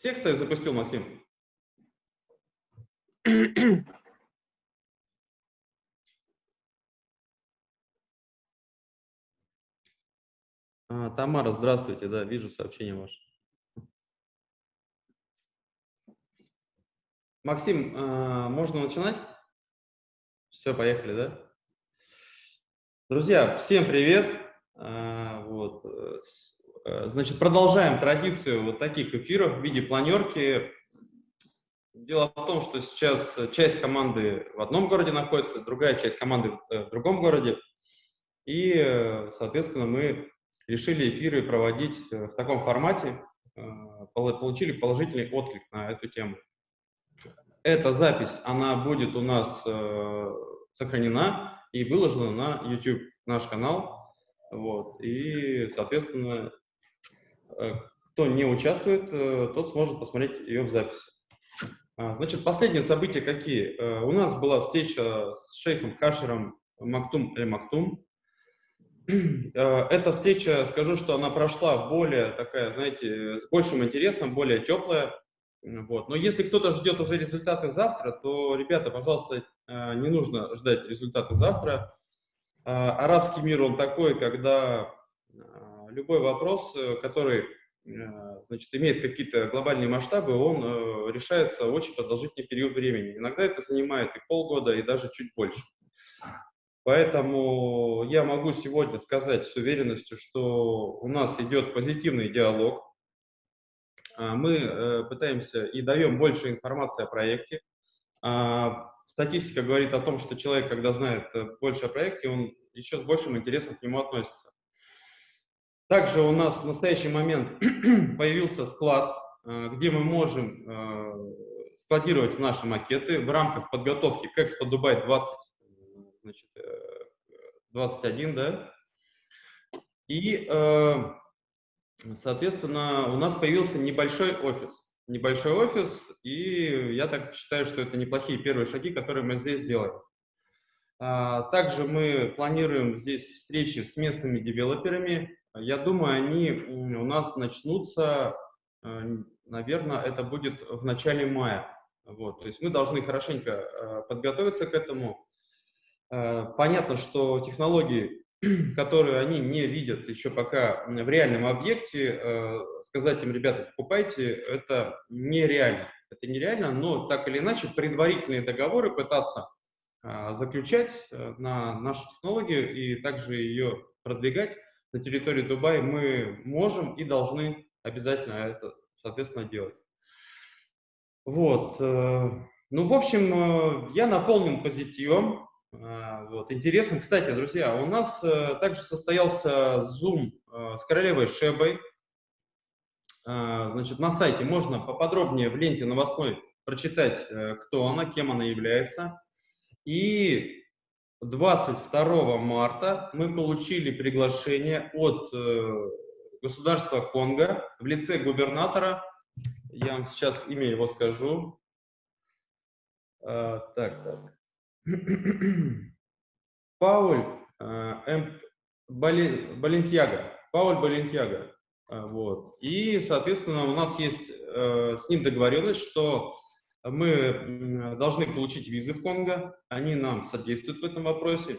Всех ты запустил, Максим? А, Тамара, здравствуйте, да, вижу сообщение ваше. Максим, а, можно начинать? Все, поехали, да? Друзья, всем привет! А, вот. Э, э, значит, продолжаем традицию вот таких эфиров в виде планерки. Дело в том, что сейчас часть команды в одном городе находится, другая часть команды в другом городе. И, э, соответственно, мы решили эфиры проводить в таком формате, получили положительный отклик на эту тему. Эта запись, она будет у нас сохранена и выложена на YouTube, наш канал. Вот. И, соответственно, э, кто не участвует, э, тот сможет посмотреть ее в записи. А, значит, последние события какие? Э, у нас была встреча с шейхом Кашером Мактум Эль Мактум. Эта встреча, скажу, что она прошла более такая, знаете, с большим интересом, более теплая. Вот. Но если кто-то ждет уже результаты завтра, то, ребята, пожалуйста, не нужно ждать результаты завтра. Арабский мир, он такой, когда любой вопрос, э, который э, значит, имеет какие-то глобальные масштабы, он э, решается очень продолжительный период времени. Иногда это занимает и полгода, и даже чуть больше. Поэтому я могу сегодня сказать с уверенностью, что у нас идет позитивный диалог. А, мы пытаемся и даем больше информации о проекте. Статистика говорит о том, что человек, когда знает больше о проекте, он еще с большим интересом к нему относится. Также у нас в настоящий момент появился склад, э, где мы можем э, складировать наши макеты в рамках подготовки к Экспо Дубай 20, значит, 21, да. И, соответственно, у нас появился небольшой офис небольшой офис, и я так считаю, что это неплохие первые шаги, которые мы здесь сделаем. А, также мы планируем здесь встречи с местными девелоперами. Я думаю, они у нас начнутся, э, наверное, это будет в начале мая. Вот, то есть мы должны хорошенько э, подготовиться к этому. Э, понятно, что технологии которые они не видят еще пока в реальном объекте, сказать им, ребята, покупайте, это нереально. Это нереально, но так или иначе предварительные договоры пытаться заключать на нашу технологию и также ее продвигать на территории Дубая мы можем и должны обязательно это, соответственно, делать. Вот. Ну, в общем, я наполнен позитивом. А, вот. Интересно, кстати, друзья, у нас э, также состоялся Zoom э, с королевой Шебой. Значит, на сайте можно поподробнее в ленте новостной прочитать, э, кто она, кем она является. И 22 марта мы получили приглашение от государства Конго в лице губернатора. Я вам сейчас имя его скажу. А, так, так. Пауль э, Балентьяга. Пауль Балентьяга. Э, вот. И, соответственно, у нас есть э, с ним договоренность, что мы должны получить визы в Конго, они нам содействуют в этом вопросе.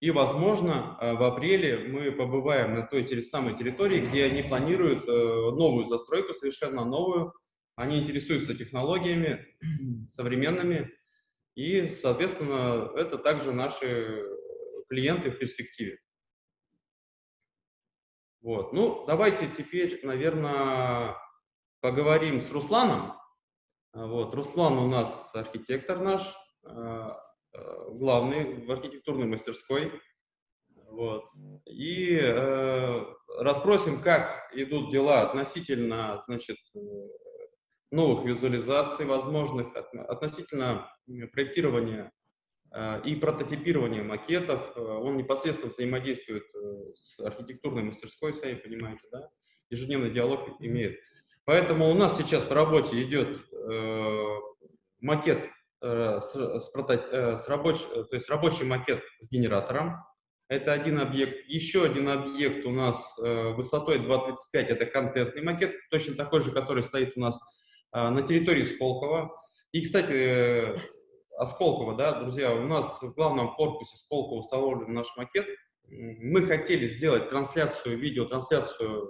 И, возможно, в апреле мы побываем на той самой территории, где они планируют новую застройку, совершенно новую. Они интересуются технологиями современными, и, соответственно, это также наши клиенты в перспективе. Вот. Ну, давайте теперь, наверное, поговорим с Русланом. Вот. Руслан у нас архитектор наш, э, э, главный в архитектурной мастерской. Вот. И э, расспросим, как идут дела относительно значит, новых визуализаций возможных относительно проектирования э, и прототипирования макетов. Э, он непосредственно взаимодействует э, с архитектурной мастерской, сами понимаете, да? ежедневный диалог имеет. Поэтому у нас сейчас в работе идет макет с, с, с рабоч, то есть рабочий макет с генератором. Это один объект. Еще один объект у нас высотой 2.35, это контентный макет, точно такой же, который стоит у нас на территории Сколково. И, кстати, о Сколково, да, друзья, у нас в главном корпусе Сколково установлен наш макет. Мы хотели сделать трансляцию, видеотрансляцию,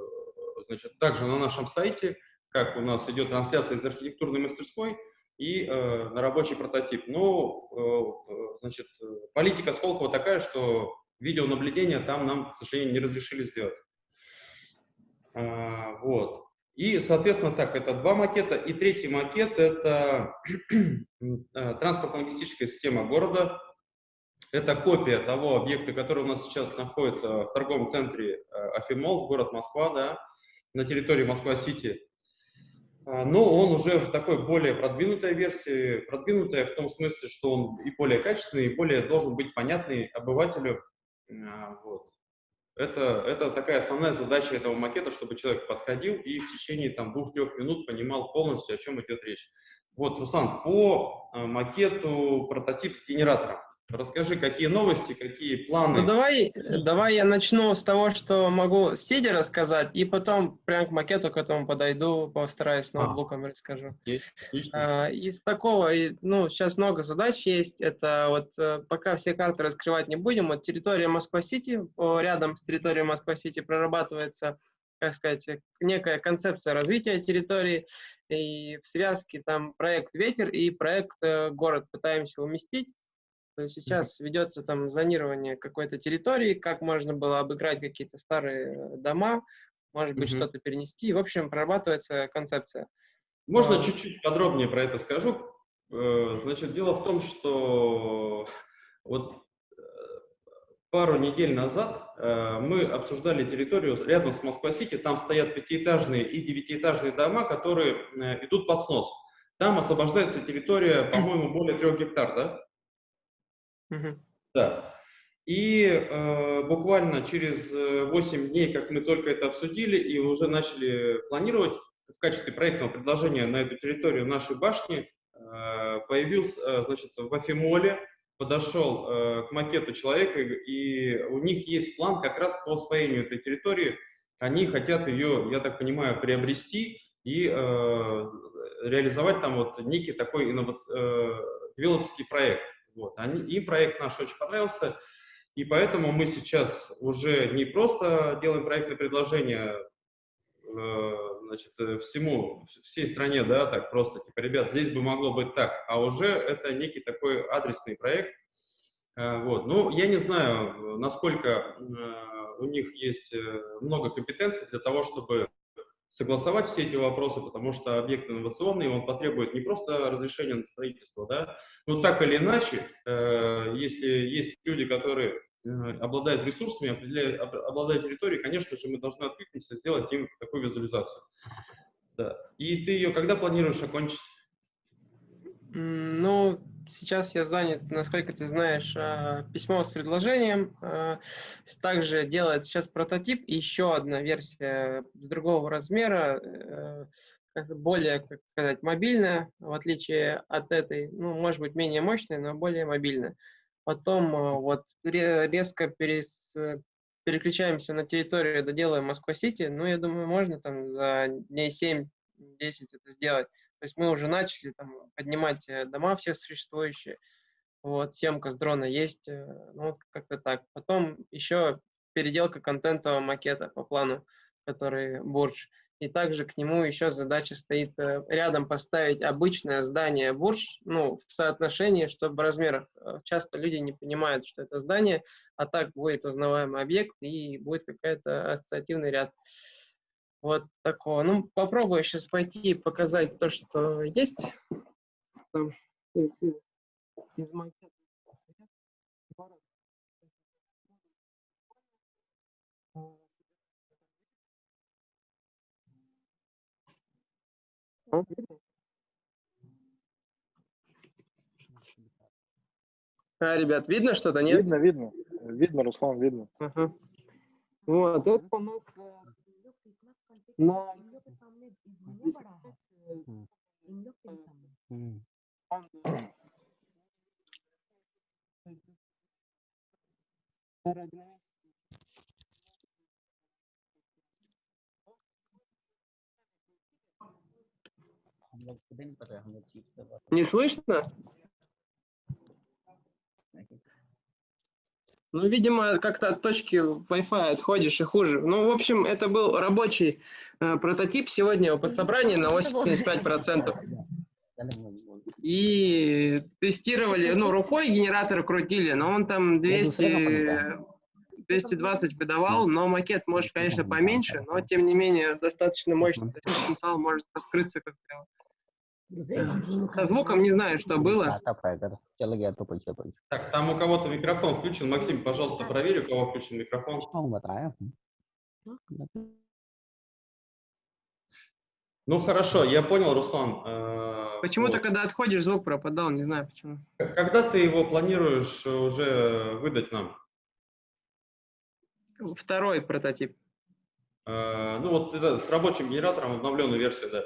значит, также на нашем сайте, как у нас идет трансляция из архитектурной мастерской, и э, на рабочий прототип. Но, э, значит, политика Сколково такая, что видеонаблюдение там нам, к сожалению, не разрешили сделать. А, вот. И, соответственно, так, это два макета. И третий макет – это э, транспортно-логистическая система города. Это копия того объекта, который у нас сейчас находится в торговом центре э, Афимол, город Москва, да, на территории Москва-Сити. А, но он уже в такой более продвинутой версии, продвинутая в том смысле, что он и более качественный, и более должен быть понятный обывателю. А, вот. Это, это такая основная задача этого макета, чтобы человек подходил и в течение там двух-трех минут понимал полностью, о чем идет речь. Вот, Руслан, по а, макету прототип с генератором. Расскажи, какие новости, какие планы? Ну, давай, давай я начну с того, что могу сидя рассказать, и потом прям к макету к этому подойду, постараюсь ноутбуком а, расскажу. А, из такого, ну, сейчас много задач есть. Это вот э, пока все карты раскрывать не будем. Вот территория Москва-Сити, рядом с территорией Москва-Сити прорабатывается, как сказать, некая концепция развития территории. И в связке там проект «Ветер» и проект э, «Город» пытаемся уместить. То есть сейчас ведется там зонирование какой-то территории, как можно было обыграть какие-то старые э, дома, может быть, mm-hmm. что-то перенести. В общем, прорабатывается концепция. Можно чуть-чуть подробнее про это скажу. Э, значит, дело в том, что вот э, пару недель назад мы обсуждали территорию рядом с Москва-Сити. Там стоят пятиэтажные и девятиэтажные дома, которые идут под снос. Там освобождается территория, по-моему, более трех гектар, да? Угу. Да. И э, буквально через 8 э, дней, как мы только это обсудили и уже начали планировать в качестве проектного предложения на эту территорию нашей башни, э, появился, э, значит, в Афимоле, подошел э, к макету человека, и у них есть план как раз по освоению этой территории. Они хотят ее, я так понимаю, приобрести и э, реализовать там вот некий такой инновационный э, проект. Вот. Они, им проект наш очень понравился, и поэтому мы сейчас уже не просто делаем проектное предложение э, значит, всему, всей стране, да, так просто, типа, ребят, здесь бы могло быть так, а уже это некий такой адресный проект. Э, вот. Ну, я не знаю, насколько э, у них есть много компетенций для того, чтобы согласовать все эти вопросы, потому что объект инновационный, он потребует не просто разрешения на строительство, да, но так или иначе, э, если есть люди, которые э, обладают ресурсами, обладают территорией, конечно же, мы должны откликнуться, сделать им такую визуализацию. Да. И ты ее когда планируешь окончить? Ну, сейчас я занят, насколько ты знаешь, а, письмо с предложением. А, также делает сейчас прототип и еще одна версия другого размера, э, более, как сказать, мобильная, в отличие от этой, ну, может быть, менее мощная, но более мобильная. Потом вот резко перес, переключаемся на территорию, доделаем Москва-Сити. Ну, я думаю, можно там за дней 7-10 это сделать. То есть мы уже начали там, поднимать э, дома все существующие. Вот, съемка с дрона есть, э, ну, как-то так. Потом еще переделка контентового макета по плану, который Бурдж. И также к нему еще задача стоит э, рядом поставить обычное здание Бурдж, ну, в соотношении, чтобы в размерах. Часто люди не понимают, что это здание, а так будет узнаваемый объект и будет какой-то ассоциативный ряд. Вот такого. Ну, попробую сейчас пойти и показать то, что есть. Там, из, из, из макета. А, ребят, видно что-то, нет? Видно, видно. Видно, Руслан, видно. Ага. Вот, это у нас э, ना इन लोग के सामने दुनिया बड़ा है इन लोग के सामने Не слышно? Ну, видимо, как-то от точки Wi-Fi отходишь и хуже. Ну, в общем, это был рабочий э, прототип сегодня по собранию на 85%. И тестировали, ну, рукой генератор крутили, но он там 200, 220 выдавал, но макет может, конечно, поменьше, но, тем не менее, достаточно мощный. То есть потенциал может раскрыться как-то. Со звуком не знаю, что было. Так, там у кого-то микрофон включен. Максим, пожалуйста, проверь, у кого включен микрофон. Ну хорошо, я понял, Руслан. Э, Почему-то, вот. когда отходишь, звук пропадал, не знаю почему. Когда ты его планируешь уже выдать нам? Второй прототип. Э, Ну вот это с рабочим генератором обновленную версию, да.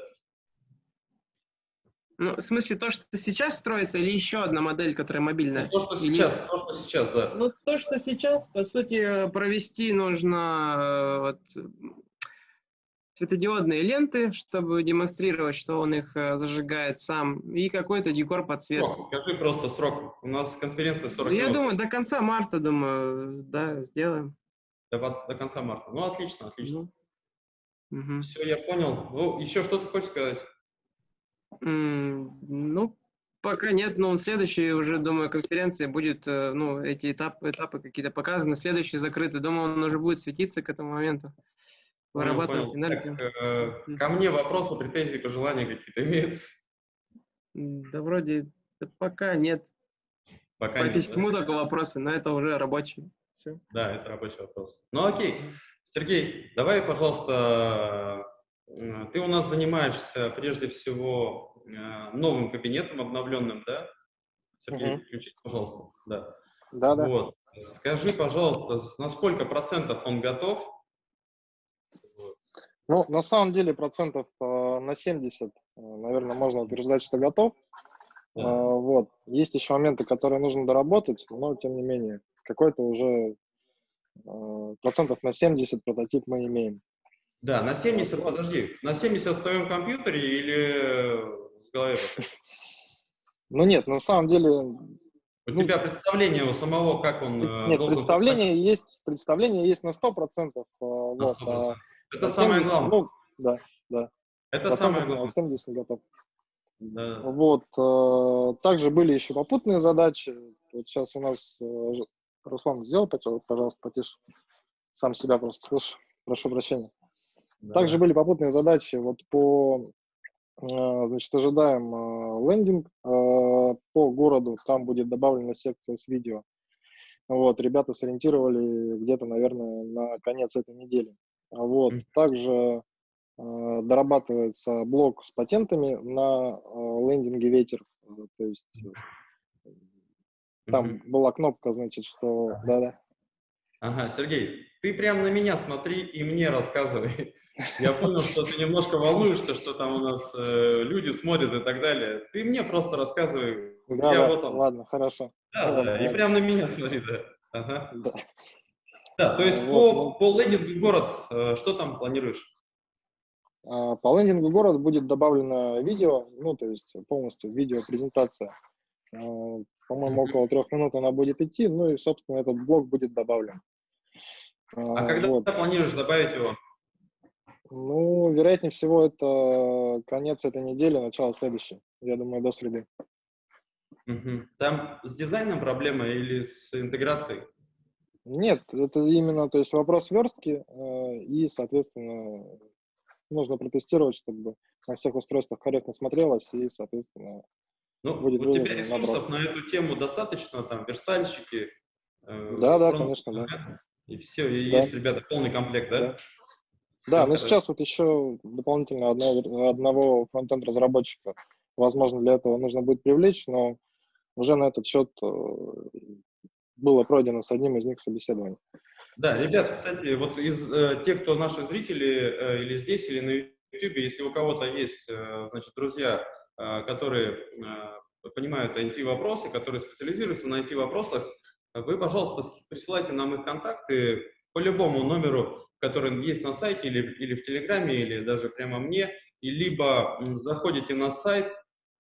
Ну, в смысле, то, что сейчас строится, или еще одна модель, которая мобильная? То, что Или- сейчас, то, что сейчас, да. Ну, то, что сейчас, по сути, провести нужно э, вот, светодиодные ленты, чтобы демонстрировать, что он их э, зажигает сам, и какой-то декор подсветки. Срок, скажи просто срок. У нас конференция 40 Я минут. думаю, до конца марта, думаю, да, сделаем. До, до конца марта. Ну, отлично, отлично. Ну, мгм. Все, я понял. Ну, еще что ты хочешь сказать? Ну, пока нет, но следующей уже, думаю, конференции будет, э, ну, эти этапы, этапы какие-то показаны, следующий закрытый, думаю, он уже будет светиться к этому моменту, вырабатывать энергию. Так, э, ко мне вопросы, претензии, пожелания какие-то имеются? Да вроде да пока нет. Пока По нет, да? письму только вопросы, но это уже рабочий. Все. Да, это рабочий вопрос. Ну окей. Сергей, давай, пожалуйста, ты у нас занимаешься прежде всего э, новым кабинетом обновленным, да? Сергей, Мгм. включите, пожалуйста. Да. Да, да. Вот. Скажи, пожалуйста, на сколько процентов он готов? Ну, на самом деле процентов э, на 70, э, наверное, можно утверждать, что готов. Да. Э, Вот. Есть еще моменты, которые нужно доработать, но тем не менее, какой-то уже э, процентов на 70 прототип мы имеем. Да, на 70, подожди, на 70 в твоем компьютере или в голове? Ну нет, на самом деле, У Ну, тебя представление у самого, как он э, нет, представление есть, представление есть на 100%. э, На Вот, 100%. а Это на самое 70, главное. Ну, да, Это самое процентов на главное. 70 готов. Да. Вот. э, Также были еще попутные задачи. Вот сейчас у нас э, Руслан сделал, пожалуйста, потише. Сам себя просто слышу. Прошу прощения. Да. Также были попутные задачи вот по, э, значит, ожидаем э, лендинг э, по городу. Там будет добавлена секция с видео. Вот, ребята сориентировали где-то, наверное, на конец этой недели. А Вот, также э, дорабатывается блок с патентами на э, лендинге ветер. То есть э, там Мгм. была кнопка, значит, что да-да. Ага, Сергей, ты прям на меня смотри и мне рассказывай. Я понял, что ты немножко волнуешься, что там у нас э, люди смотрят и так далее. Ты мне просто рассказывай. Да, Я да, вот он. ладно, хорошо. Да, ладно, да, и ладно. прям на меня смотри, да. Ага. Да. Да, то есть Вот, по, ну. по лендингу город, э, что там планируешь? А, По лендингу город будет добавлено видео, ну, то есть полностью видеопрезентация. А, По-моему, около трех минут она будет идти, ну и, собственно, этот блок будет добавлен. А когда вот. ты планируешь добавить его? Ну, вероятнее всего, это конец этой недели, начало следующей. Я думаю, до среды. Там с дизайном проблема или с интеграцией? Нет, это именно, то есть вопрос верстки, э, и, соответственно, нужно протестировать, чтобы на всех устройствах корректно смотрелось, и, соответственно, Ну, Будет у тебя ресурсов на эту тему достаточно, там, верстальщики? э, Да, да, конечно, да. И все, и Да. есть, ребята, полный комплект, да? Да. Да, но сейчас вот еще дополнительно одного, одного фронтенд разработчика, возможно, для этого нужно будет привлечь, но уже на этот счет э, было пройдено с одним из них собеседование. Да, ребят, кстати, вот из э, тех, кто наши зрители э, или здесь, или на YouTube, если у кого-то есть, э, значит, друзья, э, которые э, понимают IT-вопросы, которые специализируются на IT-вопросах, вы, пожалуйста, присылайте нам их контакты по любому номеру, который есть на сайте или, или в Телеграме, или даже прямо мне. и либо заходите на сайт,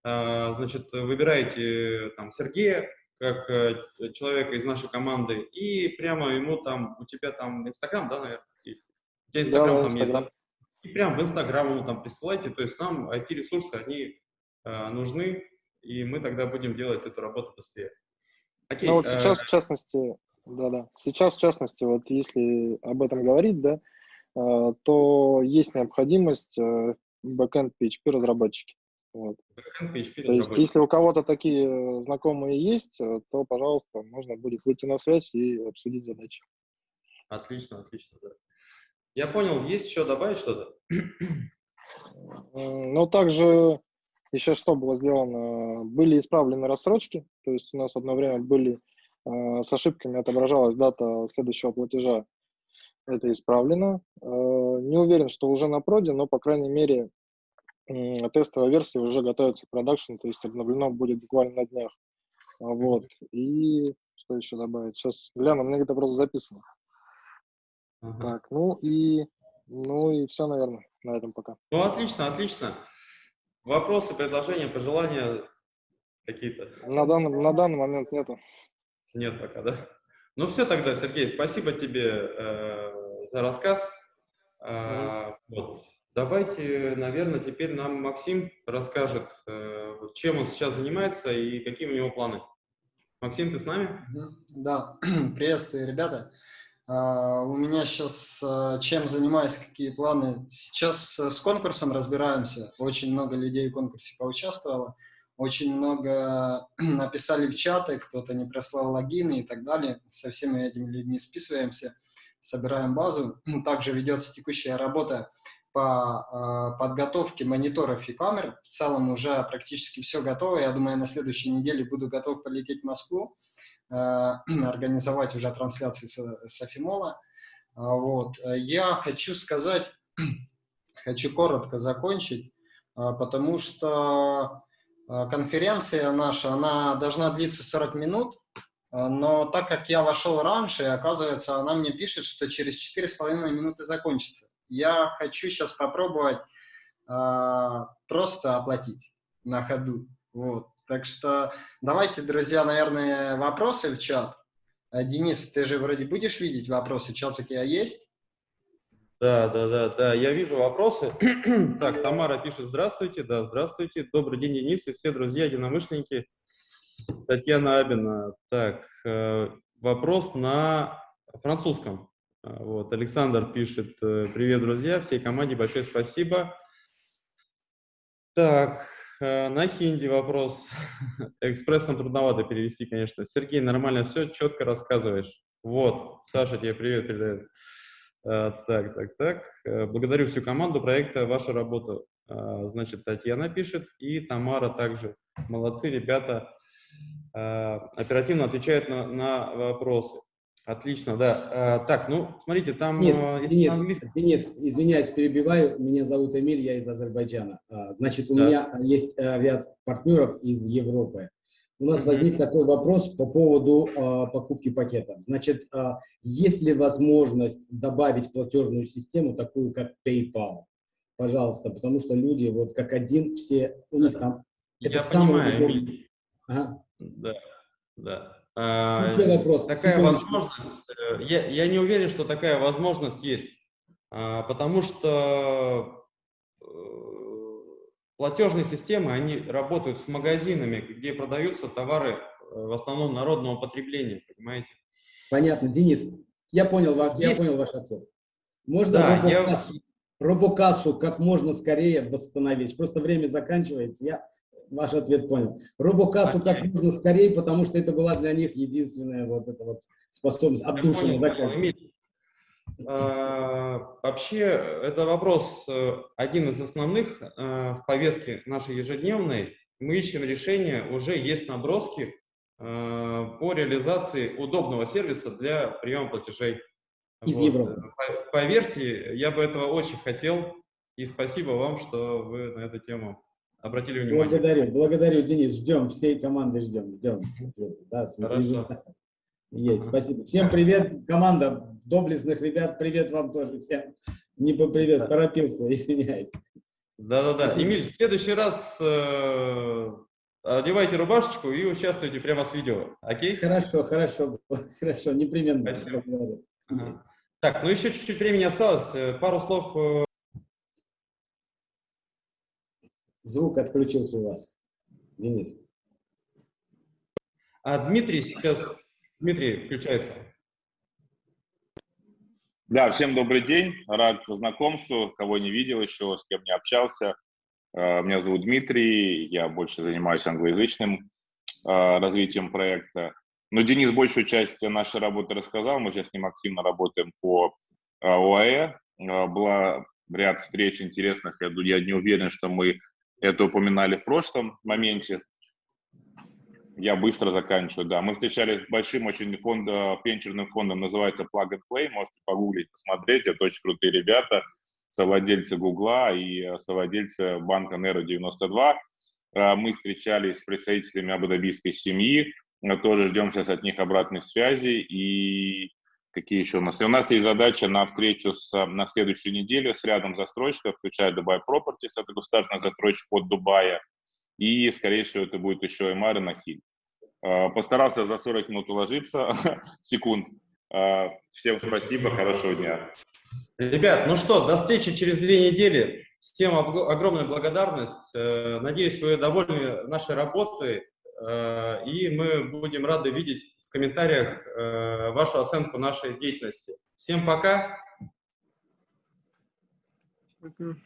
а, значит, выбираете там Сергея, как э, человека из нашей команды, и прямо ему там, у тебя там Инстаграм, да, наверное? У тебя Инстаграм да, там Instagram. есть, И прям в Инстаграм ему там присылайте, то есть нам IT-ресурсы, они э, нужны, и мы тогда будем делать эту работу быстрее. Окей, ну вот э, сейчас, в частности, да-да, сейчас, в частности, вот если об этом говорить, да, э, то есть необходимость э, backend PHP разработчики. Вот. Backend PHP то есть, если у кого-то такие знакомые есть, то, пожалуйста, можно будет выйти на связь и обсудить задачи. Отлично, отлично, да. Я понял, есть еще добавить что-то? Ну, также еще что было сделано? Были исправлены рассрочки, то есть у нас одно время были э, с ошибками отображалась дата следующего платежа. Это исправлено. Э, не уверен, что уже на проде, но, по крайней мере, э, тестовая версия уже готовится к продакшн, то есть обновлено будет буквально на днях. Вот. И что еще добавить? Сейчас гляну, у меня где-то просто записано. Uh-huh. Так, ну и, ну и все, наверное, на этом пока. Ну, отлично, отлично. Вопросы, предложения, пожелания какие-то? На данный, на данный момент нету. Нет пока, да? Ну все тогда, Сергей, спасибо тебе э, за рассказ. Э, вот. Давайте, наверное, теперь нам Максим расскажет, э, чем он сейчас занимается и какие у него планы. Максим, ты с нами? Да, приветствую, ребята. Uh, у меня сейчас uh, чем занимаюсь, какие планы. Сейчас uh, с конкурсом разбираемся. Очень много людей в конкурсе поучаствовало. Очень много написали в чаты, кто-то не прислал логины и так далее. Со всеми этими людьми списываемся, собираем базу. Также ведется текущая работа по подготовке мониторов и камер. В целом уже практически все готово. Я думаю, на следующей неделе буду готов полететь в Москву Э, организовать уже трансляции с, с Афимола. А, вот. Я хочу сказать, хочу коротко закончить, а, потому что конференция наша, она должна длиться 40 минут, но так как я вошел раньше, оказывается, она мне пишет, что через 4,5 минуты закончится. Я хочу сейчас попробовать просто оплатить на ходу. Вот. Так что давайте, друзья, наверное, вопросы в чат. Э, Денис, ты же вроде будешь видеть вопросы, чат у тебя есть? Да, да, да, да, я вижу вопросы. так, Тамара пишет, здравствуйте, да, здравствуйте. Добрый день, Денис и все друзья, единомышленники. Татьяна Абина. Так, э, вопрос на французском. Э, вот, Александр пишет, привет, друзья, всей команде большое спасибо. Так, Э, на хинди вопрос. Экспрессом трудновато перевести, конечно. Сергей, нормально все, четко рассказываешь. Вот, Саша тебе привет передает. Э, так, так, так. Э, благодарю всю команду проекта, ваша работа. Значит, Татьяна пишет и Тамара также. Молодцы, ребята. Оперативно отвечают на, на вопросы. Отлично, да. А, так, ну, смотрите, там... Денис, Денис. Денис, извиняюсь, перебиваю. Меня зовут Эмиль, я из Азербайджана. А, значит, у да. меня есть э, ряд партнеров из Европы. У нас возник такой вопрос по поводу а, покупки пакетов. Значит, а, есть ли возможность добавить платежную систему, такую как PayPal? Пожалуйста, потому что люди вот как один, все, у них там... Это я самое понимаю, Эмиль. Ага. Да, да. А, вопрос. Такая возможность, э, я, я не уверен, что такая возможность есть, а, потому что э, платежные системы, они работают с магазинами, где продаются товары э, в основном народного потребления, понимаете? Понятно, Денис, я понял, я есть. понял ваш ответ. Можно да, робокассу, я... робокассу как можно скорее восстановить, просто время заканчивается, я ваш ответ понял. Робокассу okay. как можно скорее, потому что это была для них единственная вот эта вот способность отдушина. Да, вообще, это вопрос э, один из основных э, в повестке нашей ежедневной. Мы ищем решение, уже есть наброски э, по реализации удобного сервиса для приема платежей. Из вот. Европы. По, по версии, я бы этого очень хотел, и спасибо вам, что вы на эту тему обратили внимание. Благодарю, благодарю, Денис. Ждем, всей команды ждем, ждем. Да, Хорошо. Есть, спасибо. Всем привет, команда доблестных ребят, привет вам тоже всем. Не попривет, торопился, извиняюсь. Да-да-да. Эмиль, в следующий раз э, одевайте рубашечку и участвуйте прямо с видео. Окей? Хорошо, хорошо, хорошо, непременно. Спасибо. Ага. Так, ну еще чуть-чуть времени осталось. Э, Пару слов. э, Звук отключился у вас, Денис. А Дмитрий сейчас... Дмитрий включается. Да, всем добрый день, рад знакомству, кого не видел еще, с кем не общался. Э, Меня зовут Дмитрий, я больше занимаюсь англоязычным э, развитием проекта. Но Денис большую часть нашей работы рассказал, мы сейчас с ним активно работаем по э, ОАЭ. Была ряд встреч интересных, я не уверен, что мы это упоминали в прошлом моменте. Я быстро заканчиваю, да. Мы встречались с большим очень фонд, э, венчурным фондом, называется Plug and Play, можете погуглить, посмотреть, это очень крутые ребята, совладельцы Гугла и э, совладельцы банка Nero 92. Э, Мы встречались с представителями абу-дабийской семьи, э, тоже ждем сейчас от них обратной связи и какие еще у нас? И у нас есть задача на встречу с, э, на следующую неделю с рядом застройщиков, включая Dubai Properties, это государственный застройщик от Дубая, и, скорее всего, это будет еще и Мара Нахиль. Э, Постарался за 40 минут уложиться, секунд. Э, Всем спасибо, хорошего дня. Ребят, ну что, до встречи через две недели. Всем ог- огромная благодарность. Э, Надеюсь, вы довольны нашей работой. э, И мы будем рады видеть в комментариях э, вашу оценку нашей деятельности. Всем пока. Мгм.